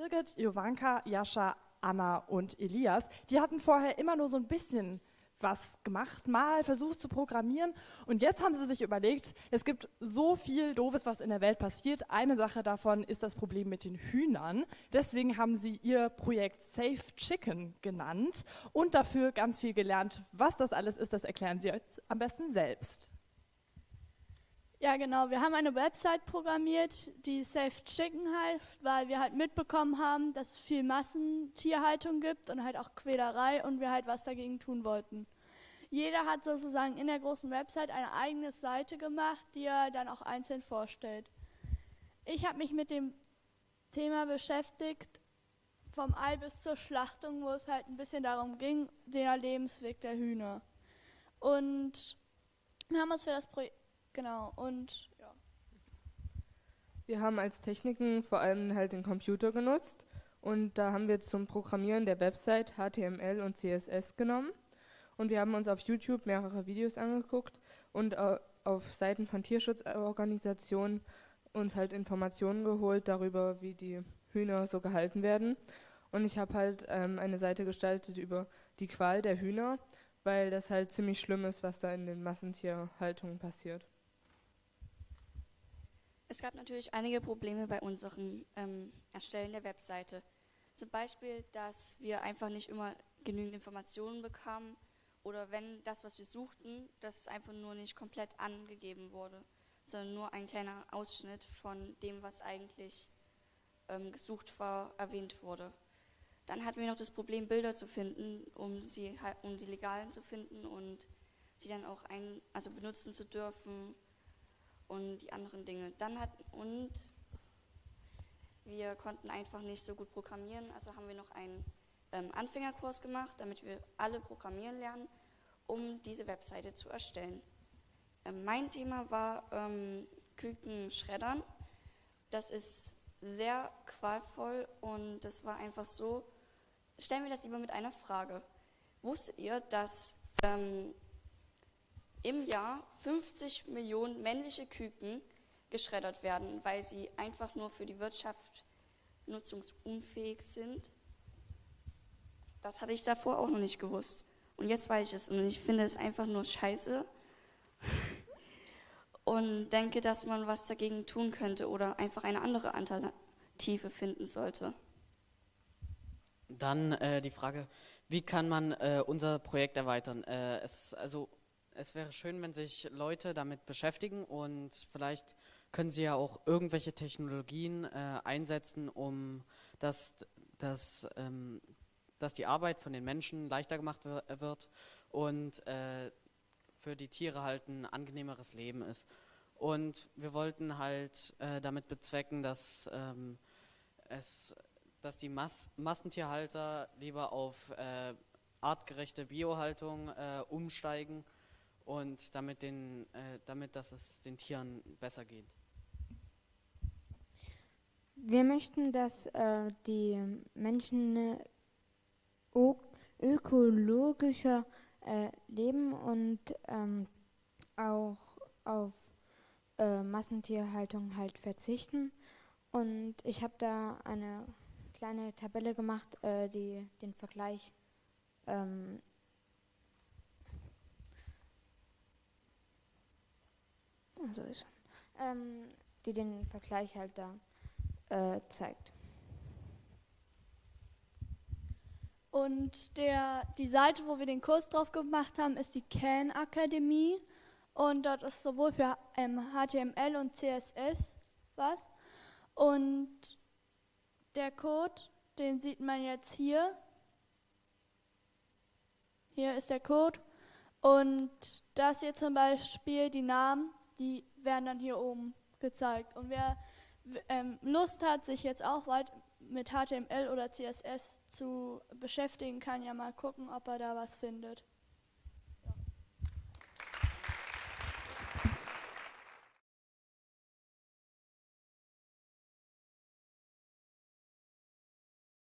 Birgit, Jovanka, Jascha, Anna und Elias, die hatten vorher immer nur so ein bisschen was gemacht, mal versucht zu programmieren und jetzt haben sie sich überlegt, es gibt so viel Doofes, was in der Welt passiert. Eine Sache davon ist das Problem mit den Hühnern. Deswegen haben sie ihr Projekt Safe Chicken genannt und dafür ganz viel gelernt. Was das alles ist, das erklären sie jetzt am besten selbst. Ja, genau. Wir haben eine Website programmiert, die Safe Chicken heißt, weil wir halt mitbekommen haben, dass es viel Massentierhaltung gibt und halt auch Quälerei und wir halt was dagegen tun wollten. Jeder hat sozusagen in der großen Website eine eigene Seite gemacht, die er dann auch einzeln vorstellt. Ich habe mich mit dem Thema beschäftigt, vom Ei bis zur Schlachtung, wo es halt ein bisschen darum ging, den Lebensweg der Hühner. Und wir haben uns für das Projekt Genau, und ja. Wir haben als Techniken vor allem halt den Computer genutzt und da haben wir zum Programmieren der Website HTML und CSS genommen und wir haben uns auf YouTube mehrere Videos angeguckt und auf Seiten von Tierschutzorganisationen uns halt Informationen geholt darüber, wie die Hühner so gehalten werden. Und ich habe halt ähm, eine Seite gestaltet über die Qual der Hühner, weil das halt ziemlich schlimm ist, was da in den Massentierhaltungen passiert. Es gab natürlich einige Probleme bei unserem ähm, Erstellen der Webseite. Zum Beispiel, dass wir einfach nicht immer genügend Informationen bekamen oder wenn das, was wir suchten, das einfach nur nicht komplett angegeben wurde, sondern nur ein kleiner Ausschnitt von dem, was eigentlich ähm, gesucht war, erwähnt wurde. Dann hatten wir noch das Problem, Bilder zu finden, um, sie, um die legalen zu finden und sie dann auch ein, also benutzen zu dürfen und die anderen Dinge. Dann hat, und wir konnten einfach nicht so gut programmieren, also haben wir noch einen ähm, Anfängerkurs gemacht, damit wir alle programmieren lernen, um diese Webseite zu erstellen. Ähm, mein Thema war ähm, Küken schreddern. Das ist sehr qualvoll und das war einfach so, stellen wir das lieber mit einer Frage. Wusstet ihr, dass ähm, im Jahr 50 Millionen männliche Küken geschreddert werden, weil sie einfach nur für die Wirtschaft nutzungsunfähig sind. Das hatte ich davor auch noch nicht gewusst. Und jetzt weiß ich es. Und ich finde es einfach nur scheiße. Und denke, dass man was dagegen tun könnte oder einfach eine andere Alternative finden sollte. Dann äh, die Frage, wie kann man äh, unser Projekt erweitern? Äh, es, also es wäre schön, wenn sich Leute damit beschäftigen und vielleicht können sie ja auch irgendwelche Technologien äh, einsetzen, um dass, dass, ähm, dass die Arbeit von den Menschen leichter gemacht wird und äh, für die Tiere halt ein angenehmeres Leben ist. Und wir wollten halt äh, damit bezwecken, dass, ähm, es, dass die Mas Massentierhalter lieber auf äh, artgerechte Biohaltung äh, umsteigen und damit, den, äh, damit dass es den Tieren besser geht. Wir möchten, dass äh, die Menschen ökologischer äh, leben und ähm, auch auf äh, Massentierhaltung halt verzichten. Und ich habe da eine kleine Tabelle gemacht, äh, die den Vergleich ähm, so ist ähm, die den Vergleich halt da äh, zeigt. Und der, die Seite, wo wir den Kurs drauf gemacht haben, ist die Can Akademie. Und dort ist sowohl für ähm, HTML und CSS was. Und der Code, den sieht man jetzt hier. Hier ist der Code. Und das hier zum Beispiel, die Namen, die werden dann hier oben gezeigt. Und wer ähm, Lust hat, sich jetzt auch weit mit HTML oder CSS zu beschäftigen, kann ja mal gucken, ob er da was findet.